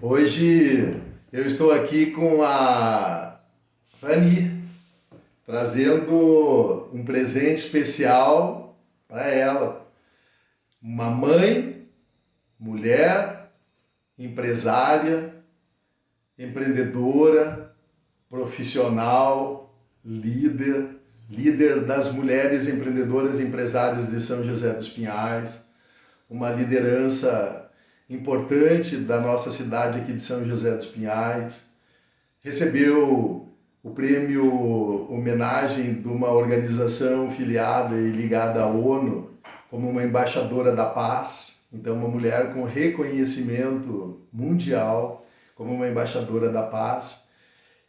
Hoje eu estou aqui com a Rani, trazendo um presente especial para ela. Uma mãe, mulher, empresária, empreendedora, profissional, líder, líder das mulheres empreendedoras e empresárias de São José dos Pinhais, uma liderança importante da nossa cidade aqui de São José dos Pinhais. Recebeu o prêmio homenagem de uma organização filiada e ligada à ONU como uma embaixadora da paz. Então, uma mulher com reconhecimento mundial como uma embaixadora da paz.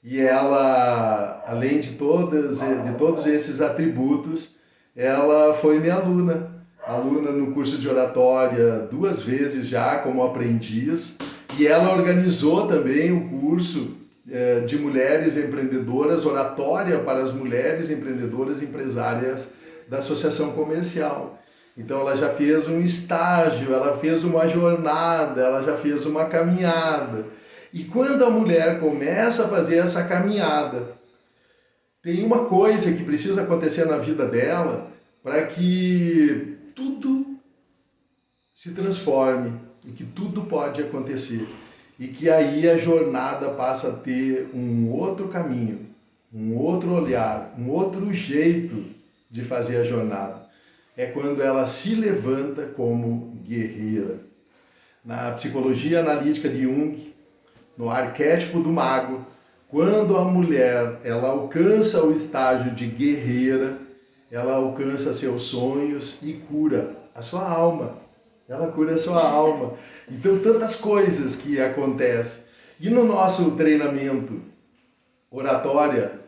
E ela, além de, todas, de todos esses atributos, ela foi minha aluna aluna no curso de oratória duas vezes já como aprendiz e ela organizou também o curso é, de mulheres empreendedoras, oratória para as mulheres empreendedoras empresárias da Associação Comercial. Então ela já fez um estágio, ela fez uma jornada, ela já fez uma caminhada. E quando a mulher começa a fazer essa caminhada, tem uma coisa que precisa acontecer na vida dela para que tudo se transforme e que tudo pode acontecer. E que aí a jornada passa a ter um outro caminho, um outro olhar, um outro jeito de fazer a jornada. É quando ela se levanta como guerreira. Na psicologia analítica de Jung, no arquétipo do mago, quando a mulher ela alcança o estágio de guerreira, ela alcança seus sonhos e cura a sua alma. Ela cura a sua alma. Então, tantas coisas que acontecem. E no nosso treinamento, oratória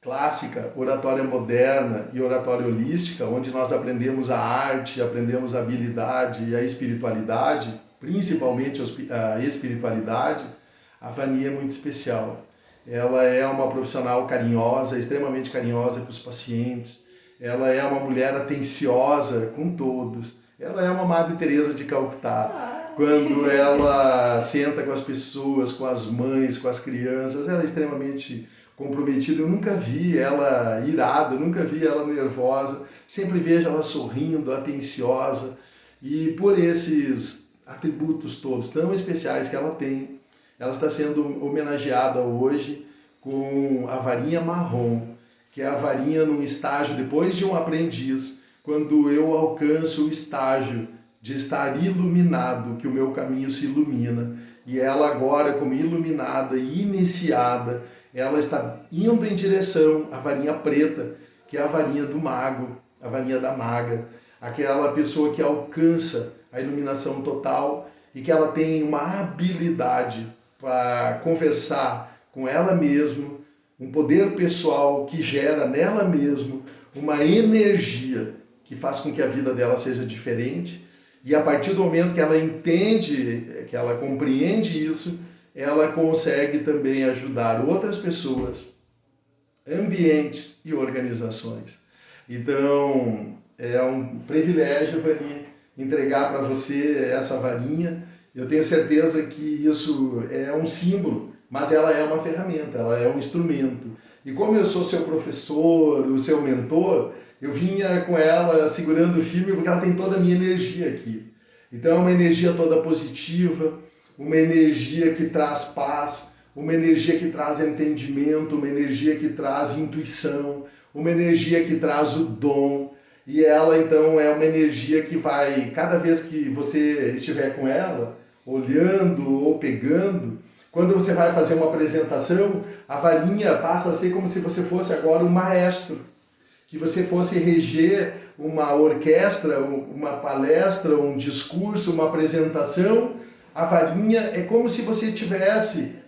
clássica, oratória moderna e oratória holística, onde nós aprendemos a arte, aprendemos a habilidade e a espiritualidade, principalmente a espiritualidade, a Vania é muito especial. Ela é uma profissional carinhosa, extremamente carinhosa com os pacientes, ela é uma mulher atenciosa com todos. Ela é uma Madre Teresa de Calcutá. Quando ela senta com as pessoas, com as mães, com as crianças, ela é extremamente comprometida. Eu nunca vi ela irada, nunca vi ela nervosa. Sempre vejo ela sorrindo, atenciosa. E por esses atributos todos tão especiais que ela tem, ela está sendo homenageada hoje com a varinha marrom que é a varinha num estágio depois de um aprendiz, quando eu alcanço o estágio de estar iluminado, que o meu caminho se ilumina, e ela agora, como iluminada e iniciada, ela está indo em direção à varinha preta, que é a varinha do mago, a varinha da maga, aquela pessoa que alcança a iluminação total e que ela tem uma habilidade para conversar com ela mesma, um poder pessoal que gera nela mesma uma energia que faz com que a vida dela seja diferente. E a partir do momento que ela entende, que ela compreende isso, ela consegue também ajudar outras pessoas, ambientes e organizações. Então, é um privilégio, Vani, entregar para você essa varinha. Eu tenho certeza que isso é um símbolo mas ela é uma ferramenta, ela é um instrumento. E como eu sou seu professor, o seu mentor, eu vinha com ela segurando o filme porque ela tem toda a minha energia aqui. Então é uma energia toda positiva, uma energia que traz paz, uma energia que traz entendimento, uma energia que traz intuição, uma energia que traz o dom. E ela então é uma energia que vai, cada vez que você estiver com ela, olhando ou pegando, quando você vai fazer uma apresentação, a varinha passa a ser como se você fosse agora um maestro, que você fosse reger uma orquestra, uma palestra, um discurso, uma apresentação. A varinha é como se você estivesse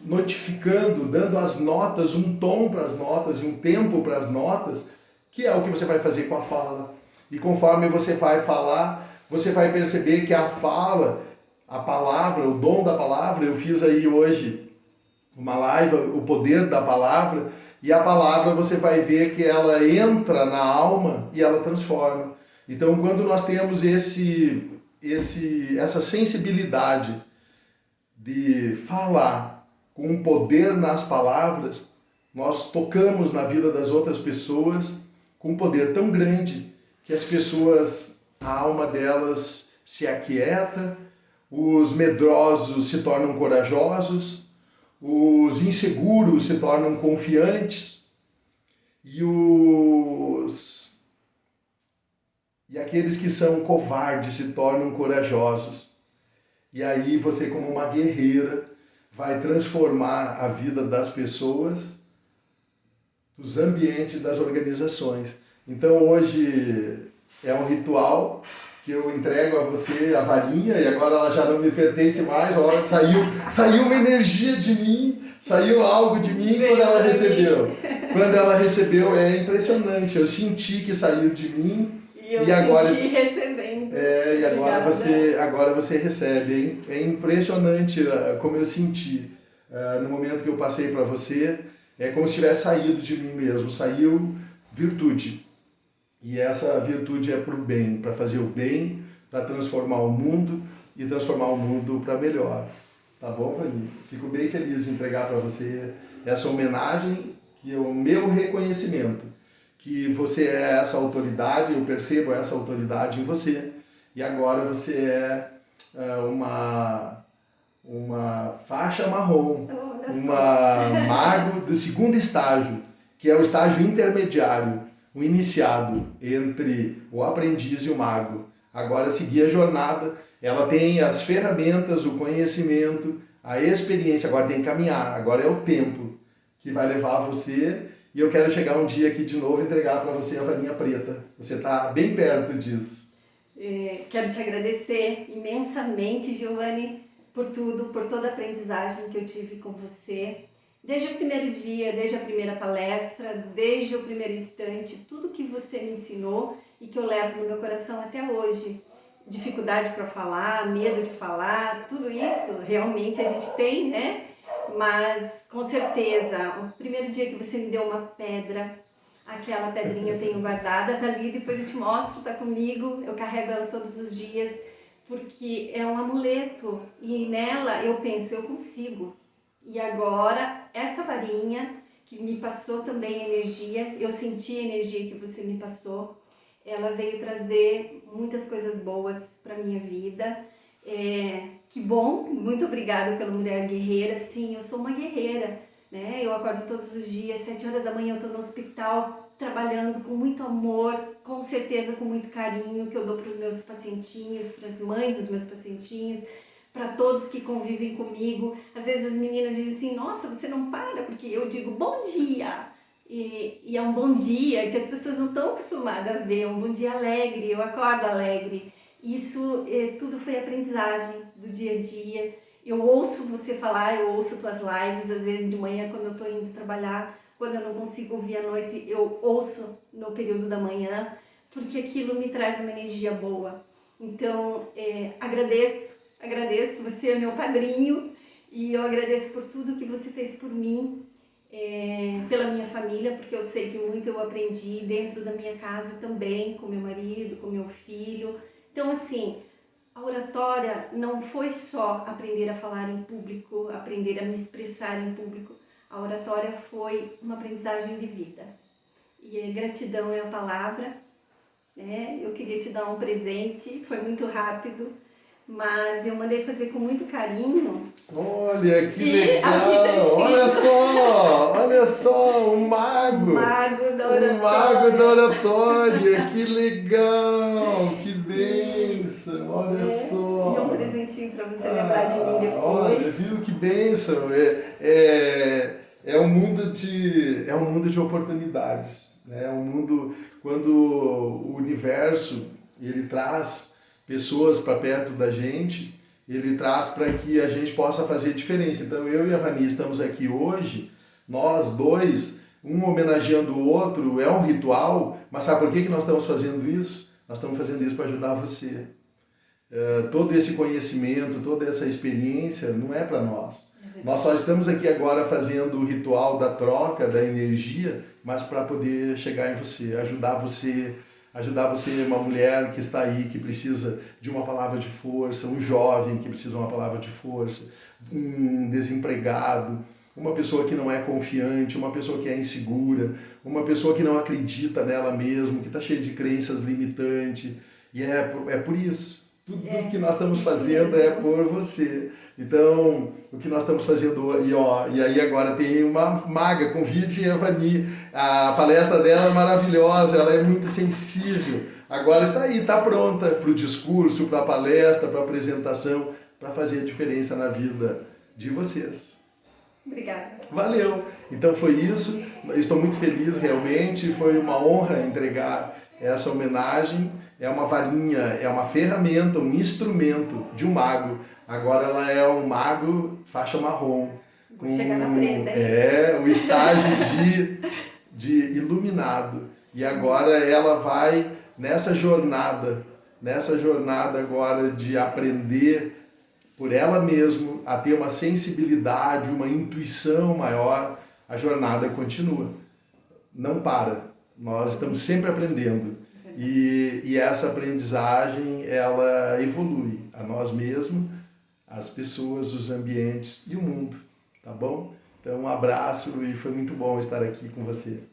notificando, dando as notas, um tom para as notas e um tempo para as notas, que é o que você vai fazer com a fala. E conforme você vai falar, você vai perceber que a fala a palavra, o dom da palavra. Eu fiz aí hoje uma live, o poder da palavra, e a palavra você vai ver que ela entra na alma e ela transforma. Então, quando nós temos esse, esse, essa sensibilidade de falar com poder nas palavras, nós tocamos na vida das outras pessoas com um poder tão grande que as pessoas, a alma delas se aquieta, os medrosos se tornam corajosos, os inseguros se tornam confiantes e os e aqueles que são covardes se tornam corajosos. E aí você como uma guerreira vai transformar a vida das pessoas, dos ambientes, das organizações. Então hoje é um ritual que eu entrego a você a varinha e agora ela já não me pertence mais, olha, saiu, saiu uma energia de mim, saiu algo de mim quando ela recebeu. Quando ela recebeu é impressionante, eu senti que saiu de mim e, eu e agora senti recebendo. É, e agora você, agora você recebe. É, impressionante uh, como eu senti uh, no momento que eu passei para você, é como se tivesse saído de mim mesmo, saiu virtude. E essa virtude é para o bem, para fazer o bem, para transformar o mundo e transformar o mundo para melhor. Tá bom, Vani? Fico bem feliz de entregar para você essa homenagem, que é o meu reconhecimento, que você é essa autoridade, eu percebo essa autoridade em você, e agora você é, é uma, uma faixa marrom, uma mago do segundo estágio, que é o estágio intermediário, o iniciado entre o aprendiz e o mago. Agora seguir a jornada, ela tem as ferramentas, o conhecimento, a experiência, agora tem que caminhar, agora é o tempo que vai levar você e eu quero chegar um dia aqui de novo e entregar para você a varinha preta. Você está bem perto disso. É, quero te agradecer imensamente, Giovanni, por tudo, por toda a aprendizagem que eu tive com você. Desde o primeiro dia, desde a primeira palestra, desde o primeiro instante, tudo que você me ensinou e que eu levo no meu coração até hoje. Dificuldade para falar, medo de falar, tudo isso realmente a gente tem, né? Mas com certeza, o primeiro dia que você me deu uma pedra, aquela pedrinha eu tenho guardada, tá ali, depois eu te mostro, tá comigo, eu carrego ela todos os dias, porque é um amuleto e nela eu penso, eu consigo, e agora, essa varinha que me passou também energia, eu senti a energia que você me passou, ela veio trazer muitas coisas boas para minha vida. É, que bom, muito obrigada pela Mulher Guerreira. Sim, eu sou uma guerreira, né? Eu acordo todos os dias, sete horas da manhã eu estou no hospital, trabalhando com muito amor, com certeza com muito carinho, que eu dou para os meus pacientinhos, para as mães dos meus pacientinhos, para todos que convivem comigo. Às vezes as meninas dizem assim, nossa, você não para, porque eu digo bom dia. E, e é um bom dia que as pessoas não estão acostumadas a ver, é um bom dia alegre, eu acordo alegre. Isso é, tudo foi aprendizagem do dia a dia. Eu ouço você falar, eu ouço tuas lives, às vezes de manhã quando eu estou indo trabalhar, quando eu não consigo ouvir à noite, eu ouço no período da manhã, porque aquilo me traz uma energia boa. Então, é, agradeço agradeço, você é meu padrinho e eu agradeço por tudo que você fez por mim, é, pela minha família, porque eu sei que muito eu aprendi dentro da minha casa também, com meu marido, com meu filho. Então, assim, a oratória não foi só aprender a falar em público, aprender a me expressar em público. A oratória foi uma aprendizagem de vida. E gratidão é a palavra. Né? Eu queria te dar um presente, foi muito rápido mas eu mandei fazer com muito carinho. Olha que legal! Olha só! Olha só! O mago! O mago da oratória! O mago da oratória! Que legal! Que bênção! Olha é, só! E um presentinho para você ah, lembrar de mim depois. Olha, viu que bênção! É, é, é um mundo de é um mundo de oportunidades, né? É um mundo quando o universo ele traz pessoas para perto da gente, ele traz para que a gente possa fazer diferença. Então eu e a Vani estamos aqui hoje, nós dois, um homenageando o outro, é um ritual, mas sabe por que, que nós estamos fazendo isso? Nós estamos fazendo isso para ajudar você. Uh, todo esse conhecimento, toda essa experiência não é para nós. É nós só estamos aqui agora fazendo o ritual da troca, da energia, mas para poder chegar em você, ajudar você ajudar você, uma mulher que está aí, que precisa de uma palavra de força, um jovem que precisa de uma palavra de força, um desempregado, uma pessoa que não é confiante, uma pessoa que é insegura, uma pessoa que não acredita nela mesma, que está cheia de crenças limitantes. E é por, é por isso. Tudo é, que nós estamos fazendo é por você. Então, o que nós estamos fazendo, e, ó, e aí agora tem uma maga, convide a Vani, a palestra dela é maravilhosa, ela é muito sensível. Agora está aí, está pronta para o discurso, para a palestra, para a apresentação, para fazer a diferença na vida de vocês. Obrigada. Valeu. Então foi isso. estou muito feliz realmente. Foi uma honra entregar essa homenagem. É uma varinha, é uma ferramenta, um instrumento de um mago. Agora ela é um mago faixa marrom. Vou com, chegar na preta. É, o estágio de, de iluminado. E agora ela vai nessa jornada, nessa jornada agora de aprender por ela mesma a ter uma sensibilidade, uma intuição maior, a jornada continua. Não para. Nós estamos sempre aprendendo. E, e essa aprendizagem, ela evolui a nós mesmos, as pessoas, os ambientes e o mundo, tá bom? Então, um abraço e foi muito bom estar aqui com você.